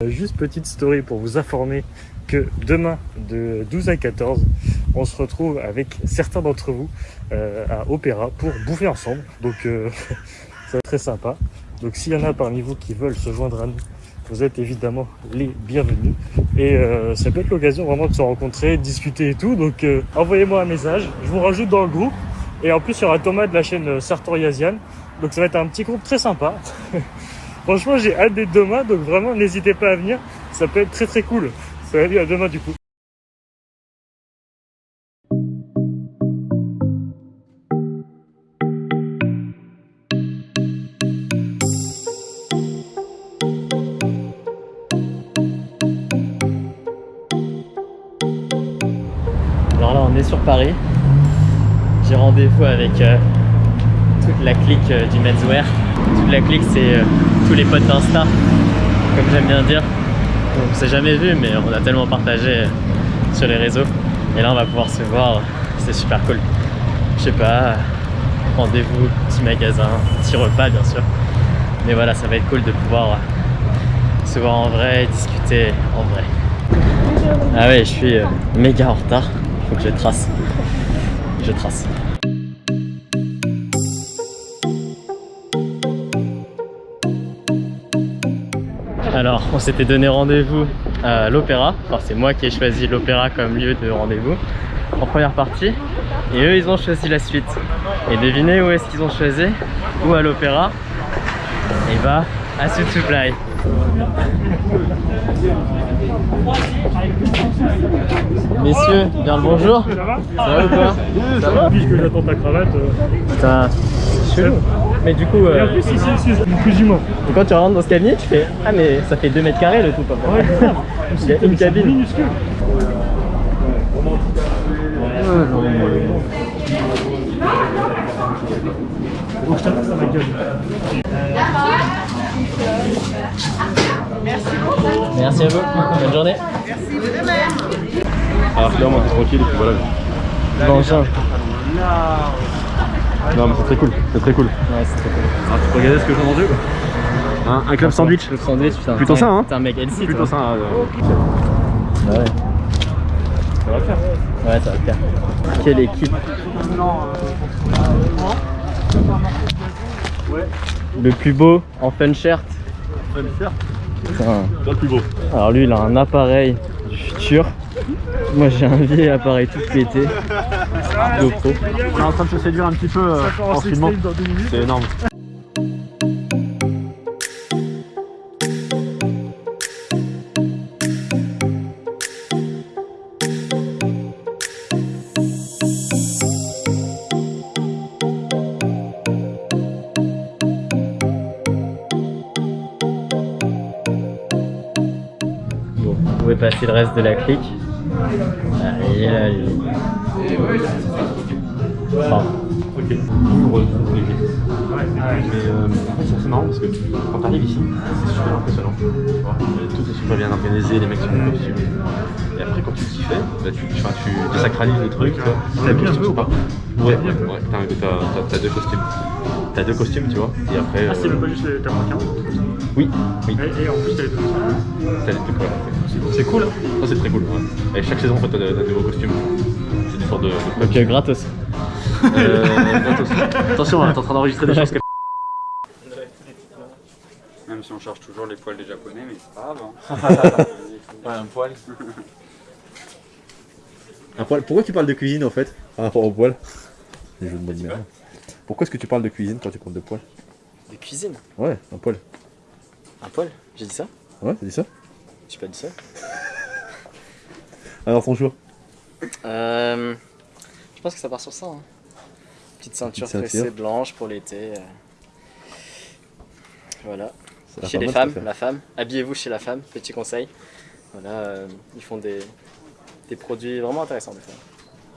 Euh, Juste petite story pour vous informer que demain de 12 à 14, on se retrouve avec certains d'entre vous euh, à Opéra pour bouffer ensemble. Donc euh, ça va être très sympa. Donc s'il y en a parmi vous qui veulent se joindre à nous, vous êtes évidemment les bienvenus. Et euh, ça peut être l'occasion vraiment de se rencontrer, de discuter et tout. Donc euh, envoyez-moi un message, je vous rajoute dans le groupe. Et en plus il y aura Thomas de la chaîne Sartoriasian. Donc ça va être un petit groupe très sympa. Franchement, j'ai hâte d'être demain, donc vraiment, n'hésitez pas à venir. Ça peut être très très cool. Salut, à demain du coup. Alors là, on est sur Paris. J'ai rendez-vous avec euh, toute la clique euh, du menswear. Toute la clique, c'est euh, tous les potes d'Insta, comme j'aime bien dire. On s'est jamais vu, mais on a tellement partagé euh, sur les réseaux. Et là, on va pouvoir se voir. C'est super cool. Je sais pas, rendez-vous, petit magasin, petit repas, bien sûr. Mais voilà, ça va être cool de pouvoir euh, se voir en vrai, discuter en vrai. Ah ouais, je suis méga en retard. Faut que je trace. Je trace. Alors, on s'était donné rendez-vous à l'opéra. Enfin, c'est moi qui ai choisi l'opéra comme lieu de rendez-vous en première partie. Et eux, ils ont choisi la suite. Et devinez où est-ce qu'ils ont choisi? Ou à l'opéra? Et bah, à Sud Supply. Messieurs, bien le bonjour. Ça va ou quoi Ça va Puisque j'attends ta cravate. euh. Putain, Mais du coup, Et euh, en plus, ici, ici, c'est plus humain. quand tu rentres dans ce cabinet, tu fais Ah, mais ça fait 2 mètres carrés le tout. Quoi. Ouais. Il y a une C'est cabine. minuscule. Oh, je t'appelle ça ma gueule. Merci à vous. Bonne journée. Alors clairement t'es tranquille et puis voilà. Bonjour. Non mais c'est très cool, c'est très cool. Ouais, c'est trop cool. Ah tu peux regarder ce que j'ai Hein, Un club sandwich putain. Plutôt ça, hein T'es un mec healthy, Plutôt toi. ça, euh, Bah ouais. ça va le faire. Ouais, ça va le faire. Quelle équipe Le plus beau en fun shirt. Putain. Toi le plus beau. Alors lui, il a un appareil du futur. Moi, j'ai un vieil appareil tout pété. On est en train de se séduire un petit peu euh, en filmant. C'est énorme. Bon, vous pouvez passer le reste de la clique. Allez, allez. Enfin, Ok. Douloureux, compliqué. Mais euh, en fait, c'est marrant parce que quand t'arrives ici, c'est super impressionnant. Euh, tout est super bien organisé, les mecs sont en costume. Et après, quand tu t'y fais, bah, tu, tu désacralises le truc. Tu vois. T'as Les bien costumes joué sont ou pas Ouais, ouais, ouais. T'as, deux costumes. T'as deux costumes, tu vois. Et après. Ah, c'est euh, même pas juste les t'as marqué un. Oui, oui. Et, et en plus, t'as les deux. T'as les deux quoi. C'est cool, hein Ça, c'est très cool. Ouais. Et chaque saison, en fait, t'as de, nouveaux costumes. C'est des sortes de. euh, gratos. Euh, gratos. Attention, hein, t'es en train d'enregistrer des choses. Même si on charge toujours les poils des japonais, mais c'est pas grave. Hein. Ouais, un poil. Un poil. Pourquoi tu parles de cuisine en fait Par rapport au poil? Les jeux de merde. Pourquoi est-ce que tu parles de cuisine quand tu parles de poil De cuisine Ouais, un poil. Un poil J'ai dit ça Ouais, t'as dit ça J'ai pas dit ça. Alors ton choix Euh, je pense que ça part sur ça. hein. Petite ceinture Petite ceinture. tressée blanche pour l'été. euh. Voilà. Ça a l'air Chez pas les mal, femmes, la femme. Habillez-vous chez la femme, petit conseil. Voilà, euh, ils font des, des produits vraiment intéressants des fois.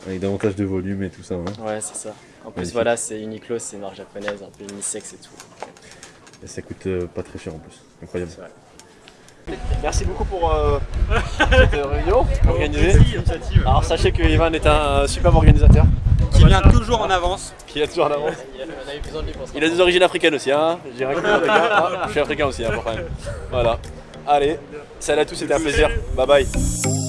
Avec davantage de volume et tout ça. hein. Ouais, c'est ça. En plus, Magnifique. voilà, c'est Uniqlo, c'est une marque japonaise, un peu unisexe et tout. Et ça coûte euh, pas très cher en plus. Incroyable. Merci beaucoup pour euh, cette réunion organisée. Alors sachez que Ivan est un superbe organisateur Qui vient toujours en avance. qui a toujours en avance. On a eu besoin de lui pour ça. Il a des origines africaines aussi, hein. Je dirais que je suis africain. Ah, je suis africain aussi, hein, pour quand même. Voilà. Allez, salut à tous, c'était un plaisir. Bye bye.